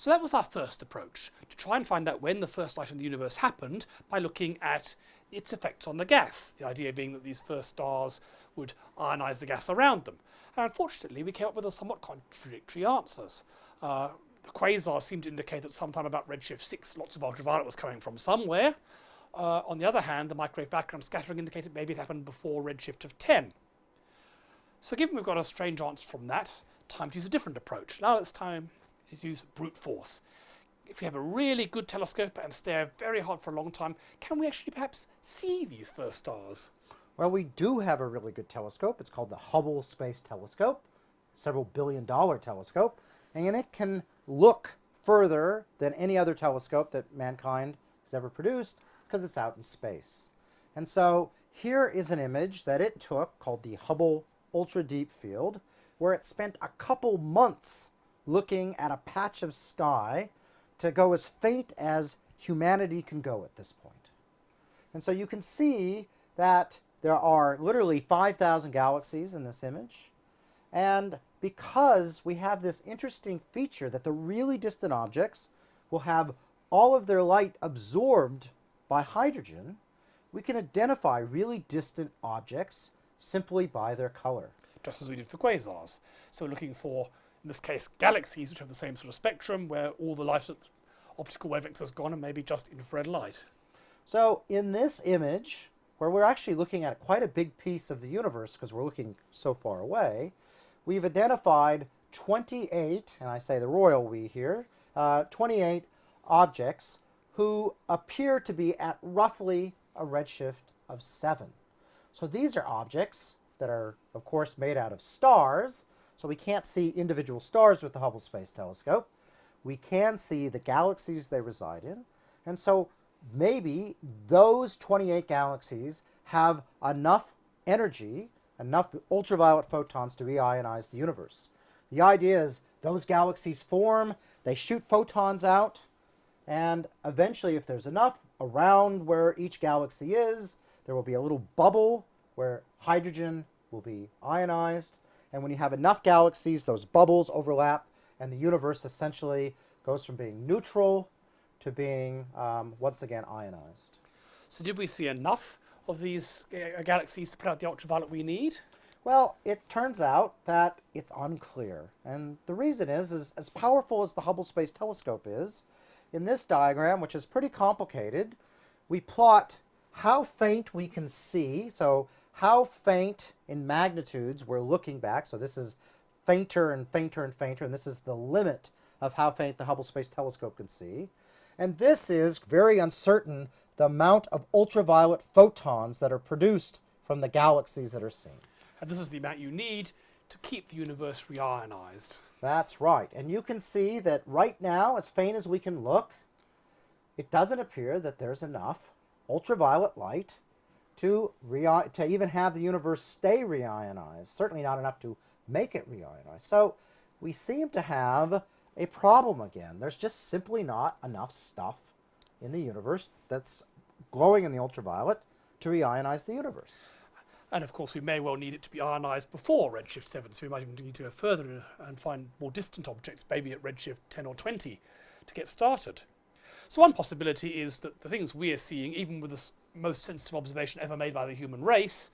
So that was our first approach, to try and find out when the first light in the universe happened by looking at its effects on the gas. The idea being that these first stars would ionize the gas around them. And unfortunately, we came up with a somewhat contradictory answers. Uh, the quasars seemed to indicate that sometime about redshift 6, lots of ultraviolet was coming from somewhere. Uh, on the other hand, the microwave background scattering indicated maybe it happened before redshift of 10. So given we've got a strange answer from that, time to use a different approach. Now it's time to use brute force. If we have a really good telescope and stare very hard for a long time, can we actually perhaps see these first stars? Well, we do have a really good telescope. It's called the Hubble Space Telescope, several billion dollar telescope, and it can look further than any other telescope that mankind has ever produced because it's out in space. And so here is an image that it took called the Hubble Ultra Deep Field, where it spent a couple months looking at a patch of sky to go as faint as humanity can go at this point. And so you can see that there are literally 5,000 galaxies in this image. And because we have this interesting feature that the really distant objects will have all of their light absorbed by hydrogen, we can identify really distant objects simply by their color. Just as we did for quasars. So looking for, in this case, galaxies which have the same sort of spectrum where all the light optical wavelengths has gone and maybe just infrared light. So in this image, where we're actually looking at quite a big piece of the universe because we're looking so far away, we've identified 28, and I say the royal we here, uh, 28 objects who appear to be at roughly a redshift of 7. So these are objects that are, of course, made out of stars, so we can't see individual stars with the Hubble Space Telescope. We can see the galaxies they reside in, and so maybe those 28 galaxies have enough energy, enough ultraviolet photons to reionize the universe. The idea is those galaxies form, they shoot photons out, and eventually, if there's enough around where each galaxy is, there will be a little bubble where hydrogen will be ionized. And when you have enough galaxies, those bubbles overlap, and the universe essentially goes from being neutral to being, um, once again, ionized. So did we see enough of these uh, galaxies to put out the ultraviolet we need? Well, it turns out that it's unclear. And the reason is, is as powerful as the Hubble Space Telescope is, in this diagram, which is pretty complicated, we plot how faint we can see, so how faint in magnitudes we're looking back, so this is fainter and fainter and fainter, and this is the limit of how faint the Hubble Space Telescope can see. And this is very uncertain, the amount of ultraviolet photons that are produced from the galaxies that are seen. And this is the amount you need to keep the universe reionized. That's right. And you can see that right now, as faint as we can look, it doesn't appear that there's enough ultraviolet light to, to even have the universe stay reionized. Certainly not enough to make it reionized. So we seem to have a problem again. There's just simply not enough stuff in the universe that's glowing in the ultraviolet to reionize the universe. And of course, we may well need it to be ionized before redshift 7, so we might even need to go further and find more distant objects, maybe at redshift 10 or 20, to get started. So one possibility is that the things we are seeing, even with the most sensitive observation ever made by the human race,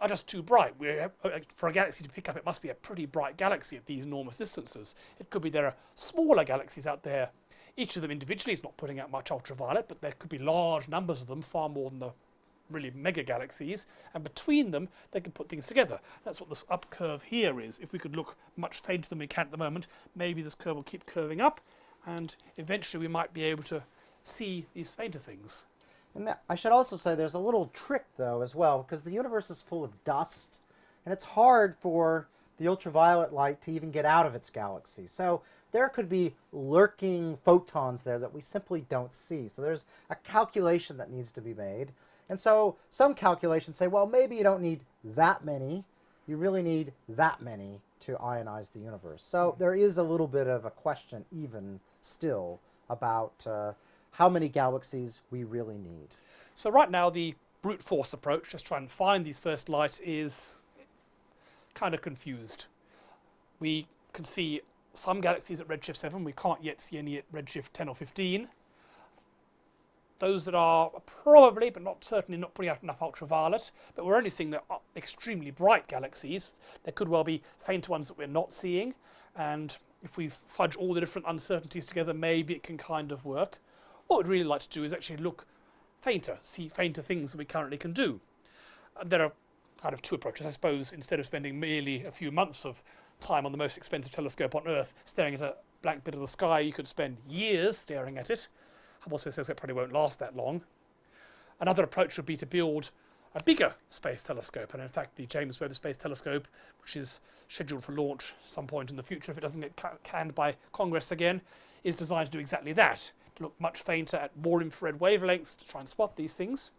are just too bright. We're, uh, for a galaxy to pick up, it must be a pretty bright galaxy at these enormous distances. It could be there are smaller galaxies out there. Each of them individually is not putting out much ultraviolet, but there could be large numbers of them, far more than the really mega galaxies, and between them they can put things together. That's what this up curve here is. If we could look much fainter than we can at the moment, maybe this curve will keep curving up, and eventually we might be able to see these fainter things. And that, I should also say there's a little trick though as well, because the universe is full of dust, and it's hard for the ultraviolet light to even get out of its galaxy. So there could be lurking photons there that we simply don't see. So there's a calculation that needs to be made. And so some calculations say, well, maybe you don't need that many. You really need that many to ionize the universe. So there is a little bit of a question even still about uh, how many galaxies we really need. So right now the brute force approach, just trying to find these first lights, is kind of confused. We can see some galaxies at redshift 7. We can't yet see any at redshift 10 or 15. Those that are probably, but not certainly, not putting out enough ultraviolet. But we're only seeing the uh, extremely bright galaxies. There could well be fainter ones that we're not seeing. And if we fudge all the different uncertainties together, maybe it can kind of work. What we'd really like to do is actually look fainter, see fainter things than we currently can do. And there are kind of two approaches. I suppose instead of spending merely a few months of time on the most expensive telescope on Earth staring at a blank bit of the sky, you could spend years staring at it. Hubble Space Telescope probably won't last that long. Another approach would be to build a bigger space telescope, and in fact, the James Webb Space Telescope, which is scheduled for launch some point in the future if it doesn't get canned by Congress again, is designed to do exactly that to look much fainter at more infrared wavelengths to try and spot these things.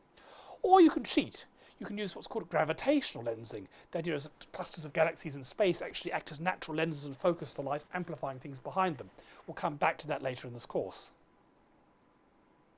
Or you can cheat. You can use what's called gravitational lensing. The idea is that clusters of galaxies in space actually act as natural lenses and focus the light, amplifying things behind them. We'll come back to that later in this course.